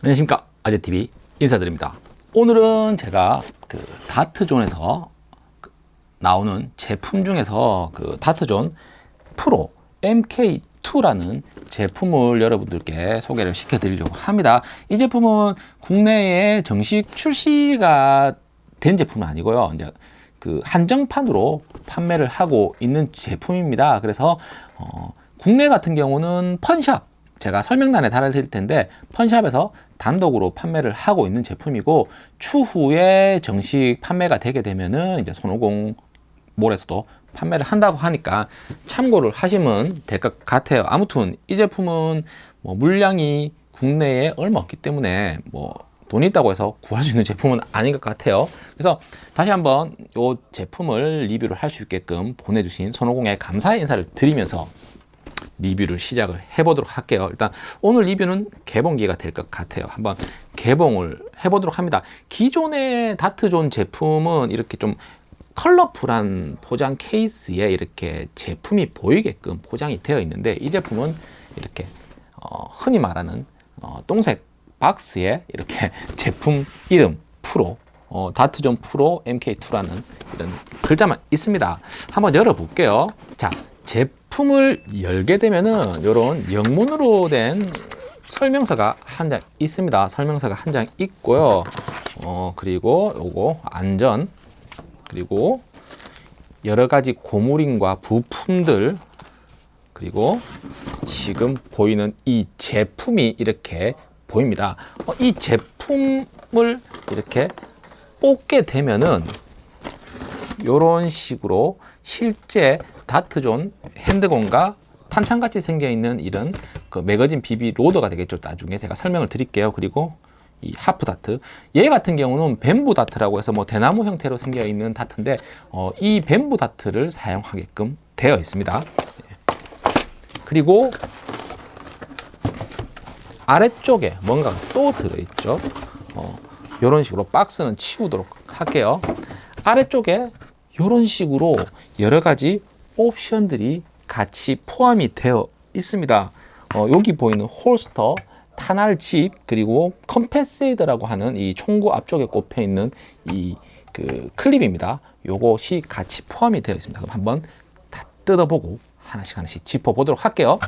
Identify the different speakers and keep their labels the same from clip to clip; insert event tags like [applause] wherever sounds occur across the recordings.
Speaker 1: 안녕하십니까. 아재TV 인사드립니다. 오늘은 제가 그 다트존에서 그 나오는 제품 중에서 그 다트존 프로 MK2라는 제품을 여러분들께 소개를 시켜 드리려고 합니다. 이 제품은 국내에 정식 출시가 된 제품은 아니고요. 이제 그 한정판으로 판매를 하고 있는 제품입니다. 그래서 어, 국내 같은 경우는 펀샵 제가 설명란에 달아드릴 텐데 펀샵에서 단독으로 판매를 하고 있는 제품이고 추후에 정식 판매가 되게 되면은 이제 손오공 몰에서도 판매를 한다고 하니까 참고를 하시면 될 것 같아요. 아무튼 이 제품은 뭐 물량이 국내에 얼마 없기 때문에 뭐 돈이 있다고 해서 구할 수 있는 제품은 아닌 것 같아요. 그래서 다시 한번 이 제품을 리뷰를 할 수 있게끔 보내주신 손오공에 감사의 인사를 드리면서 리뷰를 시작을 해보도록 할게요. 일단 오늘 리뷰는 개봉기가 될 것 같아요. 한번 개봉을 해보도록 합니다. 기존의 다트존 제품은 이렇게 좀 컬러풀한 포장 케이스에 이렇게 제품이 보이게끔 포장이 되어 있는데 이 제품은 이렇게 어, 흔히 말하는 어, 똥색 박스에 이렇게 [laughs] 제품 이름 프로 어, 다트존 프로 MK2라는 이런 글자만 있습니다. 한번 열어볼게요. 자 제품을 열게 되면은 이런 영문으로 된 설명서가 한 장 있습니다. 설명서가 한 장 있고요. 어, 그리고 요거 안전 그리고 여러 가지 고무링과 부품들 그리고 지금 보이는 이 제품이 이렇게 보입니다. 어, 이 제품을 이렇게 뽑게 되면은 이런 식으로 실제 다트존 핸드건과 탄창같이 생겨있는 이런 그 매거진 비비 로더가 되겠죠. 나중에 제가 설명을 드릴게요. 그리고 이 하프 다트. 얘 같은 경우는 뱀부 다트라고 해서 뭐 대나무 형태로 생겨 있는 다트인데 어, 이 뱀부 다트를 사용하게끔 되어 있습니다. 그리고 아래쪽에 뭔가 또 들어있죠. 어, 이런 식으로 박스는 치우도록 할게요. 아래쪽에 이런 식으로 여러 가지 옵션들이 같이 포함이 되어 있습니다. 어, 여기 보이는 홀스터 탄알칩 그리고 컴패세이드라고 하는 이 총구 앞쪽에 꼽혀 있는 이 그 클립입니다. 요것이 같이 포함이 되어 있습니다. 그럼 한번 다 뜯어보고 하나씩 하나씩 짚어보도록 할게요.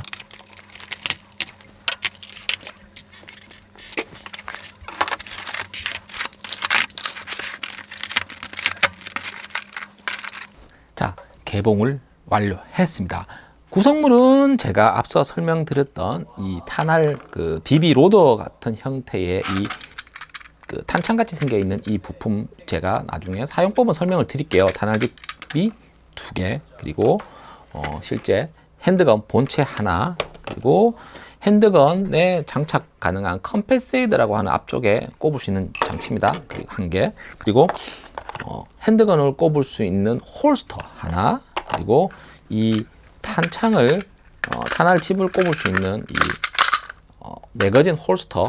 Speaker 1: 자 개봉을 완료했습니다. 구성물은 제가 앞서 설명드렸던 이 탄알 그 BB loader 같은 형태의 이 그 탄창같이 생겨 있는 이 부품 제가 나중에 사용법은 설명을 드릴게요. 탄알집이 두개 그리고 어 실제 handgun 본체 하나 그리고 handgun에 장착 가능한 compensator라고 하는 앞쪽에 꼽을 수 있는 장치입니다. 그리고 한 개. 그리고 어, 핸드건을 꼽을 수 있는 홀스터 하나. 그리고 이 탄창을 어, 탄알 칩을 꼽을 수 있는 이 어, 매거진 홀스터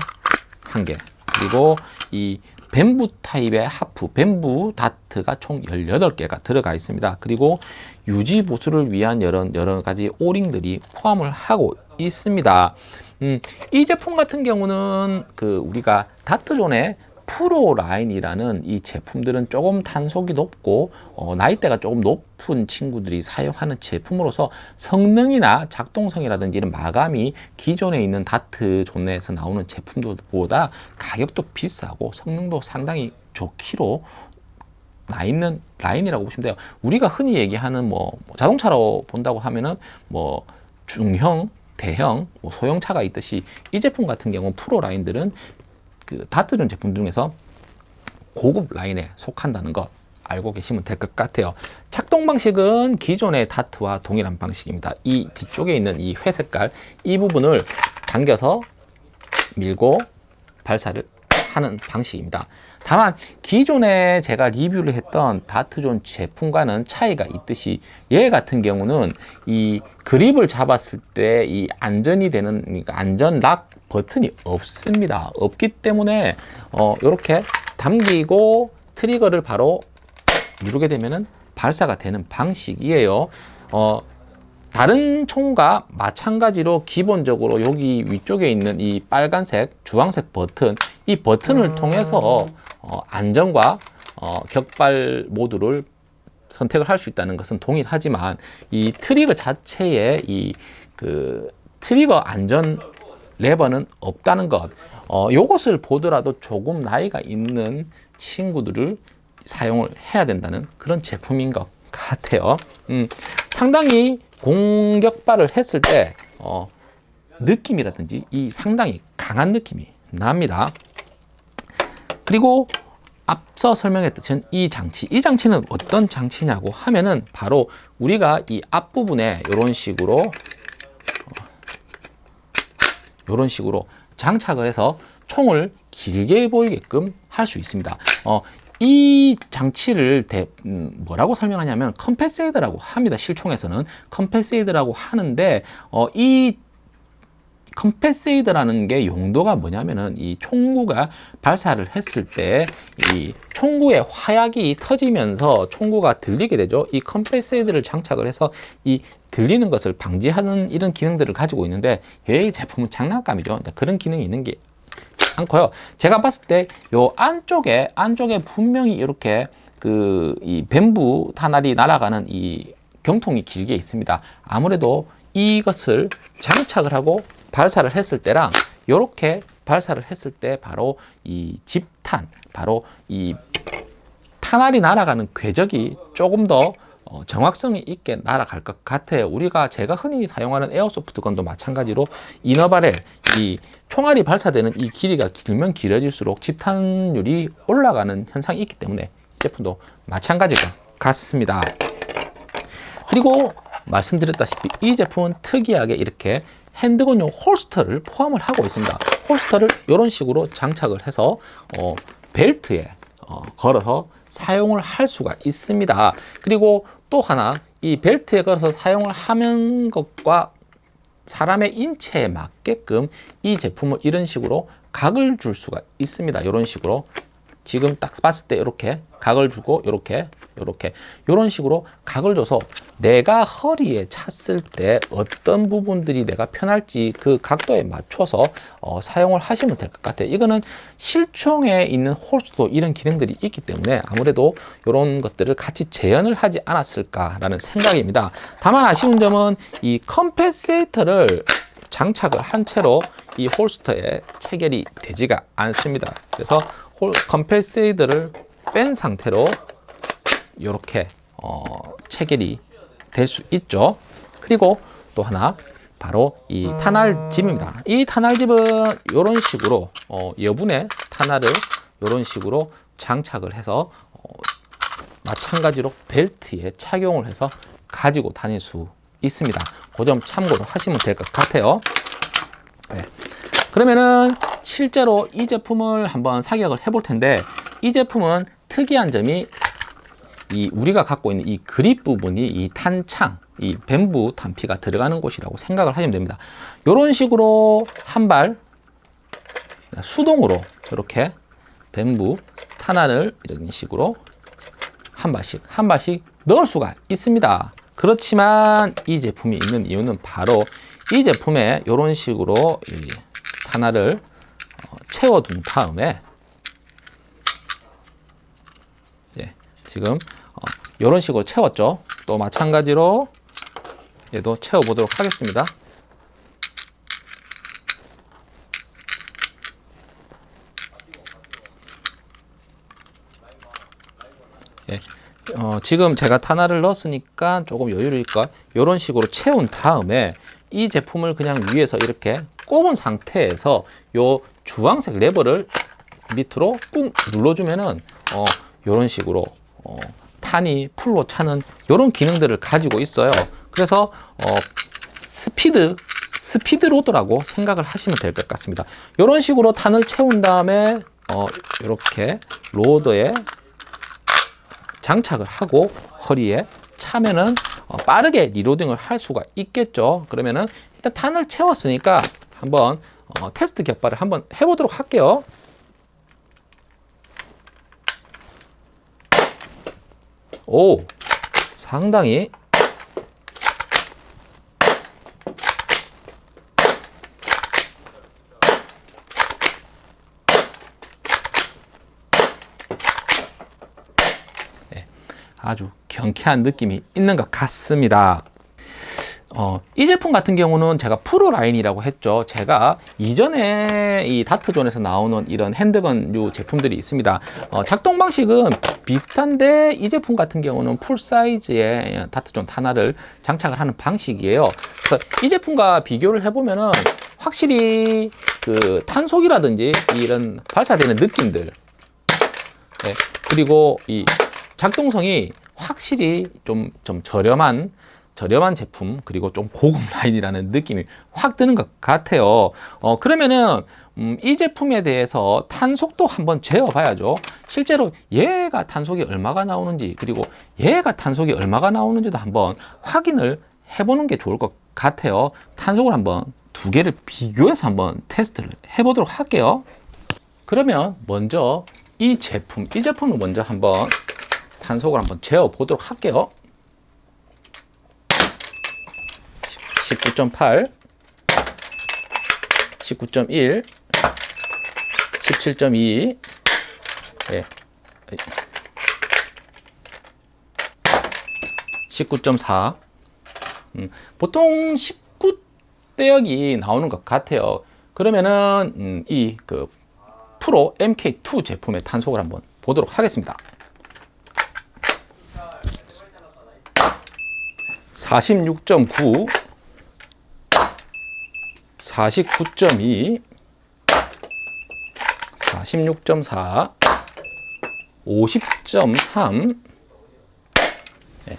Speaker 1: 한 개. 그리고 이 뱀부 타입의 하프, 뱀부 다트가 총 18개가 들어가 있습니다. 그리고 유지 보수를 위한 여러, 여러 가지 오링들이 포함을 하고 있습니다. 음, 이 제품 같은 경우는 그 우리가 다트존의 프로 라인이라는 이 제품들은 조금 탄속이 높고 어, 나이대가 조금 높은 친구들이 사용하는 제품으로서 성능이나 작동성이라든지 이런 마감이 기존에 있는 다트 존에서 나오는 제품들보다 가격도 비싸고 성능도 상당히 좋기로 나 있는 라인이라고 보시면 돼요. 우리가 흔히 얘기하는 뭐, 뭐 자동차로 본다고 하면은 뭐 중형, 대형, 뭐 소형차가 있듯이 이 제품 같은 경우 프로 라인들은 그 다트존 제품 중에서 고급 라인에 속한다는 것 알고 계시면 될 것 같아요. 작동 방식은 기존의 다트와 동일한 방식입니다. 이 뒤쪽에 있는 이 회색깔 이 부분을 당겨서 밀고 발사를 하는 방식입니다. 다만 기존에 제가 리뷰를 했던 다트존 제품과는 차이가 있듯이 얘 같은 경우는 이 그립을 잡았을 때 이 안전이 되는 그러니까 안전 락 버튼이 없습니다. 없기 때문에 어 이렇게 당기고 트리거를 바로 누르게 되면은 발사가 되는 방식이에요. 어 다른 총과 마찬가지로 기본적으로 여기 위쪽에 있는 이 빨간색, 주황색 버튼, 이 버튼을 통해서 어, 안전과 어, 격발 모드를 선택을 할 수 있다는 것은 동일하지만 이 트리거 자체에 이 그 트리거 안전 레버는 없다는 것. 어, 요것을 보더라도 조금 나이가 있는 친구들을 사용을 해야 된다는 그런 제품인 것 같아요. 음, 상당히 공격발을 했을 때 어, 느낌이라든지 이 상당히 강한 느낌이 납니다. 그리고 앞서 설명했듯이 이 장치, 이 장치는 어떤 장치냐고 하면은 바로 우리가 이 앞부분에 이런 식으로 이런 식으로 장착을 해서 총을 길게 보이게끔 할 수 있습니다. 어, 이 장치를 대, 음, 뭐라고 설명하냐면 compensator라고 합니다. 실총에서는 compensator라고 하는데 어, 이 컴패세이드라는 게 용도가 뭐냐면은 이 총구가 발사를 했을 때 이 총구의 화약이 터지면서 총구가 들리게 되죠. 이 컴패세이드를 장착을 해서 이 들리는 것을 방지하는 이런 기능들을 가지고 있는데 이 제품은 장난감이죠. 그런 기능이 있는 게 않고요. 제가 봤을 때요 안쪽에 안쪽에 분명히 이렇게 그 이 뱀부 탄알이 날아가는 이 경통이 길게 있습니다. 아무래도 이것을 장착을 하고 발사를 했을 때랑 이렇게 발사를 했을 때 바로 이 집탄, 바로 이 탄알이 날아가는 궤적이 조금 더 어, 정확성이 있게 날아갈 것 같아요. 우리가 제가 흔히 사용하는 에어소프트건도 마찬가지로 이너바렐, 이 총알이 발사되는 이 길이가 길면 길어질수록 집탄율이 올라가는 현상이 있기 때문에 이 제품도 마찬가지일 것 같습니다. 그리고 말씀드렸다시피 이 제품은 특이하게 이렇게 핸드건용 홀스터를 포함을 하고 있습니다. 홀스터를 이런 식으로 장착을 해서 어, 벨트에 어, 걸어서 사용을 할 수가 있습니다. 그리고 또 하나 이 벨트에 걸어서 사용을 하는 것과 사람의 인체에 맞게끔 이 제품을 이런 식으로 각을 줄 수가 있습니다. 이런 식으로 지금 딱 봤을 때 이렇게 각을 주고 이렇게 이렇게 이런 식으로 각을 줘서 내가 허리에 찼을 때 어떤 부분들이 내가 편할지 그 각도에 맞춰서 어, 사용을 하시면 될 것 같아요. 이거는 실총에 있는 홀스도 이런 기능들이 있기 때문에 아무래도 이런 것들을 같이 재현을 하지 않았을까라는 생각입니다. 다만 아쉬운 점은 이 컴패세이터를 장착을 한 채로 이 홀스터에 체결이 되지가 않습니다. 그래서 홀 컴패세이드를 뺀 상태로 이렇게 어, 체결이 될 수 있죠. 그리고 또 하나 바로 이 탄알집입니다. 이 탄알집은 이런 식으로 어, 여분의 탄알을 이런 식으로 장착을 해서 어, 마찬가지로 벨트에 착용을 해서 가지고 다닐 수 있습니다. 그 점 참고를 하시면 될 것 같아요. 네. 그러면은 실제로 이 제품을 한번 사격을 해볼 텐데 이 제품은 특이한 점이 이 우리가 갖고 있는 이 그립 부분이 이 탄창, 이 뱀부 탄피가 들어가는 곳이라고 생각을 하시면 됩니다. 이런 식으로 한 발 수동으로 이렇게 뱀부 탄환을 이런 식으로 한 발씩 한 발씩 넣을 수가 있습니다. 그렇지만 이 제품이 있는 이유는 바로 이 제품에 이런 식으로 이 탄환을 어, 채워둔 다음에 예, 지금 이런 식으로 채웠죠. 또 마찬가지로 얘도 채워보도록 하겠습니다. 예. 어, 지금 제가 탄알을 넣었으니까 조금 여유를 있까 이런 식으로 채운 다음에 이 제품을 그냥 위에서 이렇게 꼽은 상태에서 요 주황색 레버를 밑으로 꾹 눌러주면은 어, 이런 식으로 어, 탄이 full로 차는 이런 기능들을 가지고 있어요. 그래서 어, speed speed loader라고 생각을 하시면 될 것 같습니다. 이런 식으로 탄을 채운 다음에 어, 이렇게 로드에 장착을 하고 허리에 차면은 어, 빠르게 리로딩을 할 수가 있겠죠. 그러면은 일단 탄을 채웠으니까 한번 어, 테스트 격발을 한번 해보도록 할게요. 오 상당히 네, 아주 경쾌한 느낌이 있는 것 같습니다. 어, 이 제품 같은 경우는 제가 프로 라인이라고 했죠. 제가 이전에 이 Dart Zone에서 나오는 이런 handgun류 제품들이 있습니다. 어, 작동 방식은 비슷한데 이 제품 같은 경우는 full size의 다트 중 하나를 장착을 하는 방식이에요. 그래서 이 제품과 비교를 해보면은 확실히 그 탄속이라든지 이런 발사되는 느낌들 네, 그리고 이 작동성이 확실히 좀, 좀 저렴한 저렴한 제품 그리고 좀 고급 [laughs] 라인이라는 느낌이 확 드는 것 같아요. 어 그러면은 음, 이 제품에 대해서 탄속도 한번 재어 봐야죠. 실제로 얘가 탄속이 얼마가 나오는지 그리고 얘가 탄속이 얼마가 나오는지도 한번 확인을 해보는 게 좋을 것 같아요. 탄속을 한번 두 개를 비교해서 한번 테스트를 해보도록 할게요. 그러면 먼저 이 제품 이 제품을 먼저 한번 탄속을 한번 재어 보도록 할게요 19.8 19.1 17.2 예. 19.4 음, 보통 19대역이 나오는 것 같아요. 그러면은 음, 이그 프로 MK2 제품의 탄속을 한번 보도록 하겠습니다. 46.9 49.2 46.4 50.3 네.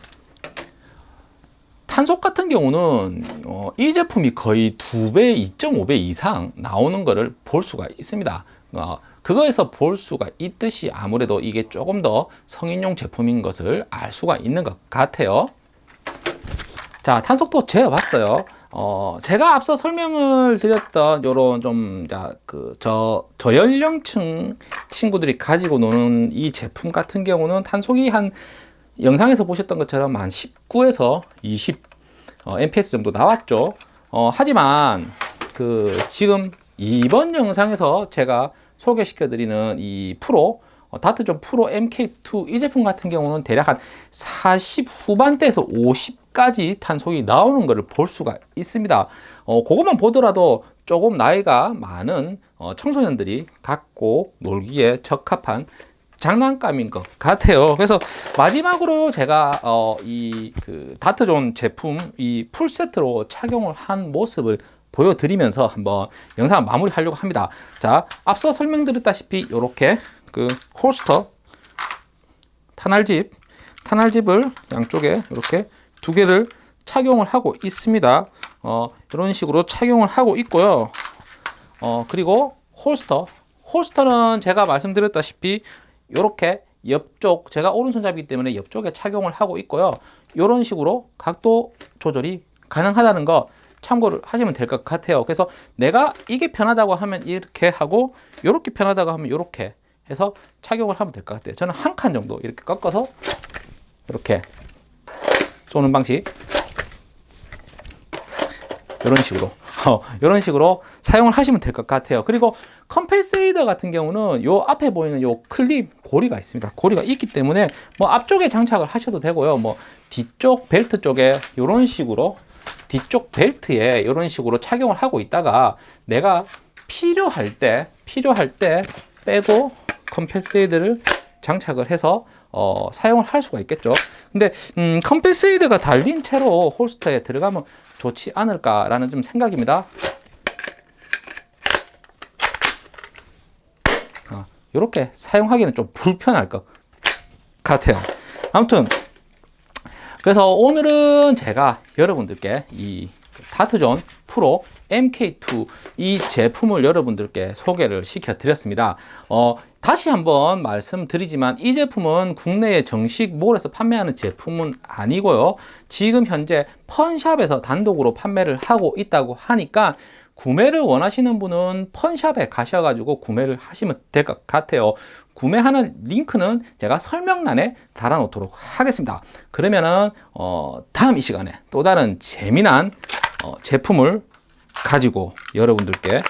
Speaker 1: 탄속 같은 경우는 어, 이 제품이 거의 2배, 2.5배 이상 나오는 것을 볼 수가 있습니다. 어, 그거에서 볼 수가 있듯이 아무래도 이게 조금 더 성인용 제품인 것을 알 수가 있는 것 같아요. 자, 탄속도 재어봤어요. 어, 제가 앞서 설명을 드렸던 요런 좀, 자, 그, 저, 저연령층 친구들이 가지고 노는 이 제품 같은 경우는 탄속이 한, 영상에서 보셨던 것처럼 한 19에서 20 어, MPS 정도 나왔죠. 어, 하지만, 그, 지금 이번 영상에서 제가 소개시켜 드리는 이 프로, 어, 다트존 프로 MK2 이 제품 같은 경우는 대략 한 40 후반대에서 50 까지 탄속이 나오는 것을 볼 수가 있습니다. 어, 그것만 보더라도 조금 나이가 많은 어, 청소년들이 갖고 놀기에 적합한 장난감인 것 같아요. 그래서 마지막으로 제가 어, 이그 다트존 제품 이 풀세트로 착용을 한 모습을 보여드리면서 한번 영상을 마무리하려고 합니다. 자, 앞서 설명드렸다시피 이렇게 그 홀스터 탄알집 탄알집을 양쪽에 이렇게 두 개를 착용을 하고 있습니다. 어, 이런 식으로 착용을 하고 있고요. 어, 그리고 홀스터. 홀스터는 제가 말씀드렸다시피 이렇게 옆쪽 제가 오른손잡이기 때문에 옆쪽에 착용을 하고 있고요. 이런 식으로 각도 조절이 가능하다는 거 참고를 하시면 될 것 같아요. 그래서 내가 이게 편하다고 하면 이렇게 하고 이렇게 편하다고 하면 이렇게 해서 착용을 하면 될 것 같아요. 저는 한 칸 정도 이렇게 꺾어서 이렇게 쏘는 방식. 이런 식으로. [laughs] 어, 이런 식으로 사용을 하시면 될 것 같아요. 그리고 컴패세이더 같은 경우는 요 앞에 보이는 요 클립 고리가 있습니다. 고리가 있기 때문에 뭐 앞쪽에 장착을 하셔도 되고요. 뭐 뒤쪽 벨트 쪽에 이런 식으로 뒤쪽 벨트에 이런 식으로 착용을 하고 있다가 내가 필요할 때 필요할 때 빼고 컴패스이드를 장착을 해서 어, 사용을 할 수가 있겠죠. 근데 음, 컴패스이드가 달린 채로 홀스터에 들어가면 좋지 않을까라는 좀 생각입니다. 어, 이렇게 사용하기는 좀 불편할 것 같아요. 아무튼 그래서 오늘은 제가 여러분들께 이 다트존 프로 MK2 이 제품을 여러분들께 소개를 시켜 드렸습니다. 어, 다시 한번 말씀드리지만 이 제품은 국내에 정식 몰에서 판매하는 제품은 아니고요. 지금 현재 펀샵에서 단독으로 판매를 하고 있다고 하니까 구매를 원하시는 분은 펀샵에 가셔가지고 구매를 하시면 될 것 같아요 구매하는 링크는 제가 설명란에 달아놓도록 하겠습니다 그러면은 어, 다음 이 시간에 또 다른 재미난 어, 제품을 가지고 여러분들께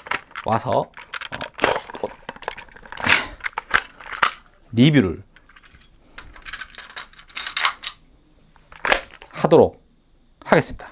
Speaker 1: 와서 어, 리뷰를 하도록 하겠습니다.